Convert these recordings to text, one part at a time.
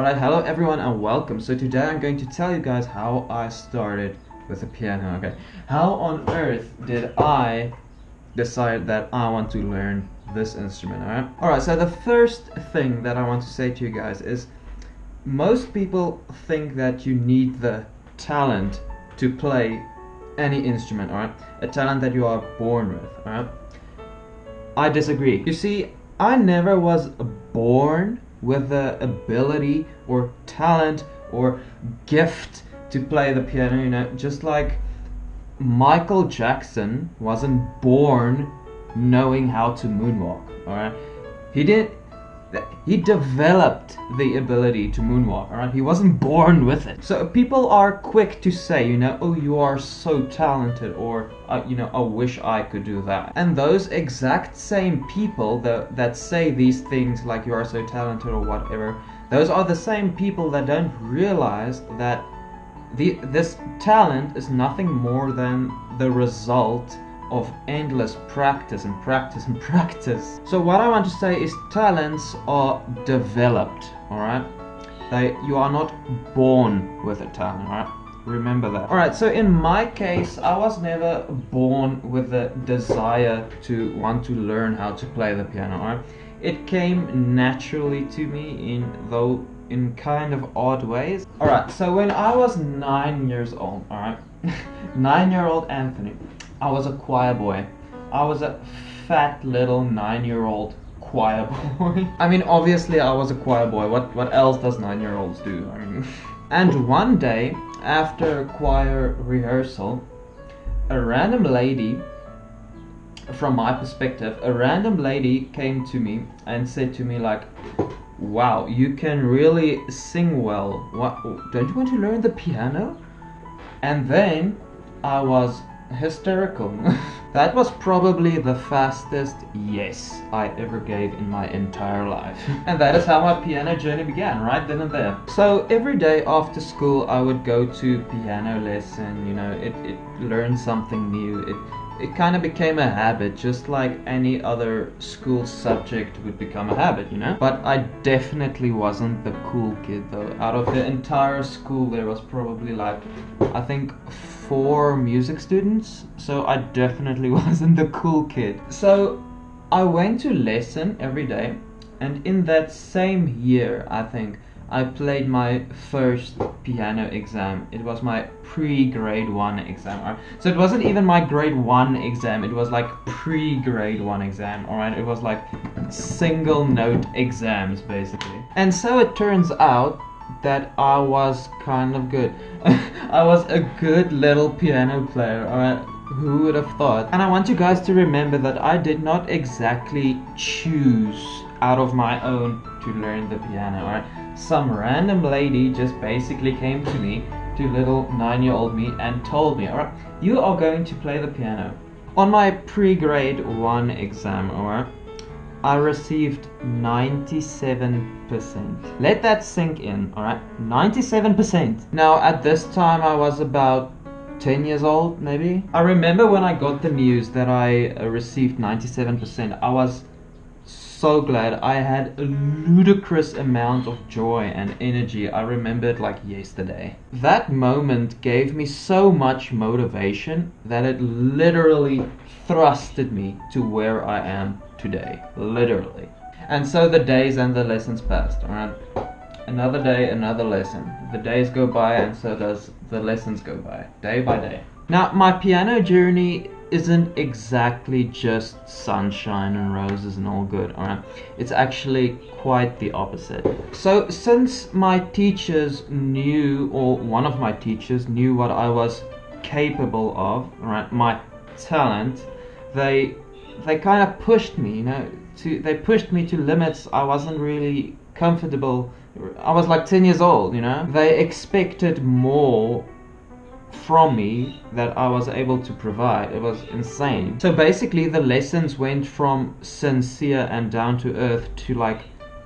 Alright, hello everyone and welcome. So today I'm going to tell you guys how I started with the piano, okay? How on earth did I decide that I want to learn this instrument, alright? Alright, so the first thing that I want to say to you guys is most people think that you need the talent to play any instrument, alright? A talent that you are born with, alright? I disagree. You see, I never was born with the ability or talent or gift to play the piano, you know, just like Michael Jackson wasn't born knowing how to moonwalk, alright? He did he developed the ability to moonwalk, alright? He wasn't born with it. So people are quick to say, you know, oh, you are so talented, or, uh, you know, I wish I could do that. And those exact same people that, that say these things like you are so talented or whatever, those are the same people that don't realize that the, this talent is nothing more than the result of endless practice and practice and practice. So what I want to say is talents are developed, alright? They you are not born with a talent, alright? Remember that. Alright, so in my case, I was never born with the desire to want to learn how to play the piano, alright? It came naturally to me in though in kind of odd ways. Alright, so when I was nine years old, alright? nine year old Anthony I was a choir boy. I was a fat little nine-year-old choir boy. I mean, obviously I was a choir boy. What what else does nine-year-olds do? I mean, and one day after choir rehearsal, a random lady, from my perspective, a random lady came to me and said to me like, "Wow, you can really sing well. What? Don't you want to learn the piano?" And then I was hysterical. that was probably the fastest yes I ever gave in my entire life. and that is how my piano journey began, right then and there. So every day after school I would go to piano lesson, you know, it, it learned something new. It it kind of became a habit, just like any other school subject would become a habit, you know? But I definitely wasn't the cool kid though. Out of the entire school, there was probably like, I think, four music students, so I definitely wasn't the cool kid. So I went to lesson every day, and in that same year, I think, I played my first piano exam. It was my pre-grade 1 exam. So it wasn't even my grade 1 exam, it was like pre-grade 1 exam, alright? It was like single note exams basically. And so it turns out that I was kind of good. I was a good little piano player, alright? Who would have thought? And I want you guys to remember that I did not exactly choose out of my own to learn the piano, alright? Some random lady just basically came to me, to little nine-year-old me, and told me, alright, you are going to play the piano. On my pre-grade 1 exam, alright, I received 97%. Let that sink in, alright? 97%. Now, at this time, I was about 10 years old, maybe. I remember when I got the news that I received 97%, I was so glad. I had a ludicrous amount of joy and energy. I remember it like yesterday. That moment gave me so much motivation that it literally thrusted me to where I am today. Literally. And so the days and the lessons passed, alright? Another day, another lesson. The days go by and so does the lessons go by, day by day. Now, my piano journey isn't exactly just sunshine and roses and all good, alright? It's actually quite the opposite. So, since my teachers knew, or one of my teachers knew what I was capable of, right, my talent, they they kind of pushed me, you know, to they pushed me to limits I wasn't really comfortable. I was like 10 years old, you know. They expected more from me that I was able to provide. It was insane. So basically the lessons went from sincere and down to earth to like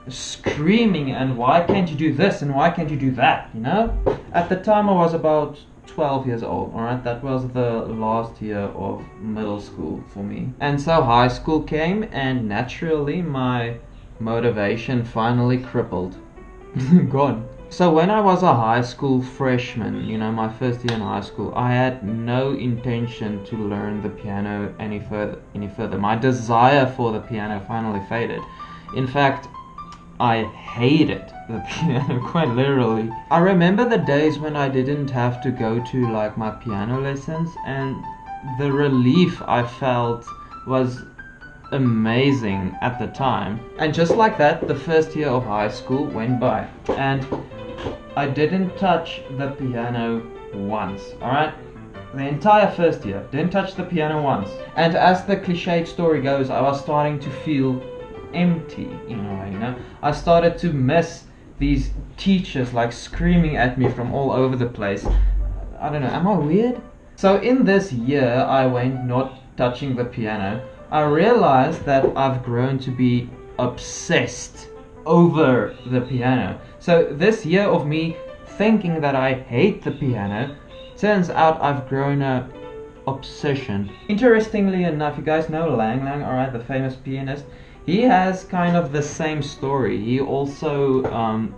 screaming and why can't you do this and why can't you do that, you know? At the time I was about 12 years old, alright? That was the last year of middle school for me. And so high school came and naturally my motivation finally crippled. gone. So when I was a high school freshman, you know, my first year in high school, I had no intention to learn the piano any further. Any further, my desire for the piano finally faded. In fact, I hated the piano quite literally. I remember the days when I didn't have to go to like my piano lessons, and the relief I felt was amazing at the time. And just like that, the first year of high school went by. And I didn't touch the piano once, alright? The entire first year, didn't touch the piano once. And as the cliched story goes, I was starting to feel empty in a way, you know? I started to miss these teachers like screaming at me from all over the place. I don't know, am I weird? So in this year I went not touching the piano, I realized that I've grown to be obsessed over the piano. So this year of me thinking that I hate the piano, turns out I've grown a obsession. Interestingly enough, you guys know Lang Lang, alright, the famous pianist. He has kind of the same story. He also um,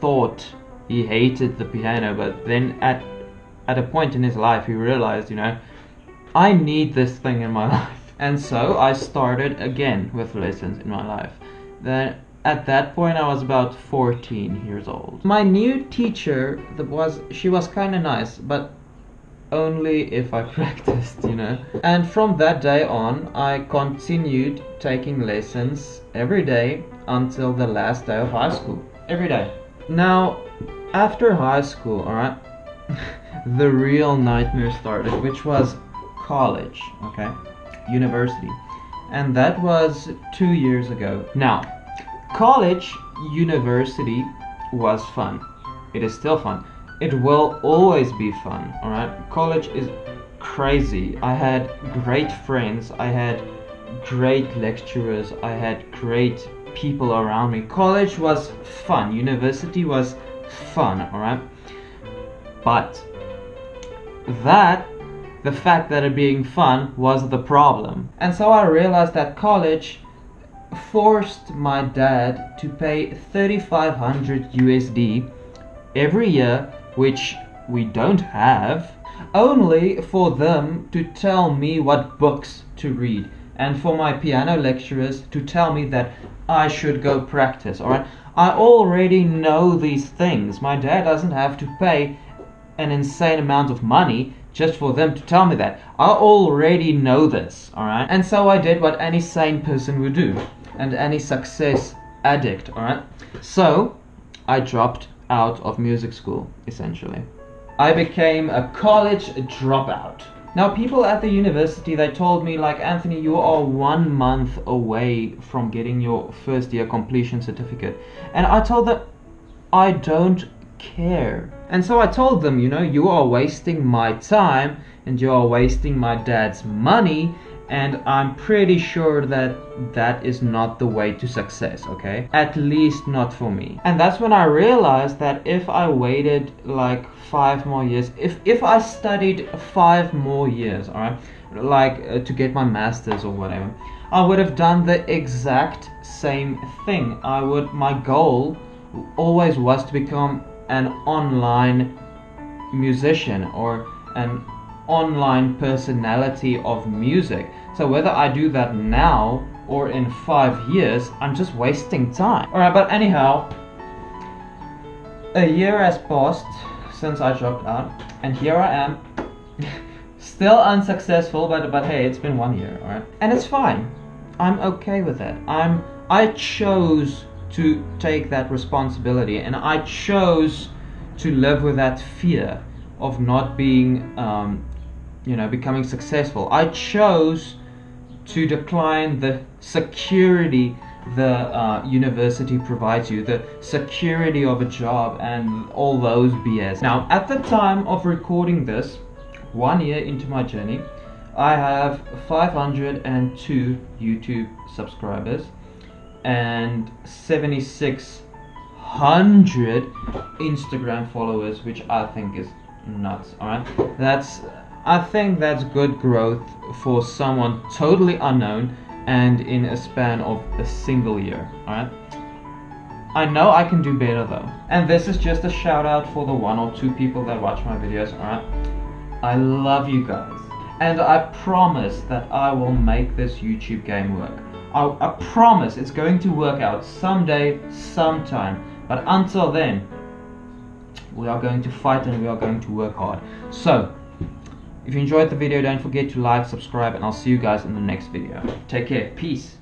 thought he hated the piano, but then at at a point in his life he realized, you know, I need this thing in my life. And so I started again with lessons in my life. Then at that point I was about 14 years old. My new teacher was she was kind of nice, but only if I practiced, you know. And from that day on, I continued taking lessons every day until the last day of high school. Every day. Now, after high school, alright, the real nightmare started, which was college, okay? University. And that was two years ago. Now, college, university was fun. It is still fun it will always be fun, alright? College is crazy. I had great friends, I had great lecturers, I had great people around me. College was fun, university was fun, alright? But that, the fact that it being fun was the problem. And so I realized that college forced my dad to pay 3500 USD every year which we don't have, only for them to tell me what books to read and for my piano lecturers to tell me that I should go practice, alright? I already know these things. My dad doesn't have to pay an insane amount of money just for them to tell me that. I already know this, alright? And so I did what any sane person would do, and any success addict, alright? So, I dropped out of music school, essentially. I became a college dropout. Now, people at the university, they told me, like, Anthony, you are one month away from getting your first year completion certificate. And I told them, I don't care. And so I told them, you know, you are wasting my time and you are wasting my dad's money and I'm pretty sure that that is not the way to success, okay? At least not for me. And that's when I realized that if I waited like five more years, if, if I studied five more years, alright, like uh, to get my master's or whatever, I would have done the exact same thing. I would, my goal always was to become an online musician or an online personality of music. So whether I do that now or in five years, I'm just wasting time. Alright, but anyhow, a year has passed since I dropped out, and here I am, still unsuccessful, but but hey, it's been one year, alright? And it's fine. I'm okay with that. I'm I chose to take that responsibility and I chose to live with that fear of not being um, you know, becoming successful. I chose to decline the security the uh, university provides you, the security of a job and all those BS. Now, at the time of recording this, one year into my journey, I have 502 YouTube subscribers and 7600 Instagram followers, which I think is nuts. Alright, that's I think that's good growth for someone totally unknown and in a span of a single year. Alright? I know I can do better though. And this is just a shout out for the one or two people that watch my videos, alright? I love you guys. And I promise that I will make this YouTube game work. I, I promise it's going to work out someday, sometime. But until then, we are going to fight and we are going to work hard. So, if you enjoyed the video, don't forget to like, subscribe, and I'll see you guys in the next video. Take care. Peace.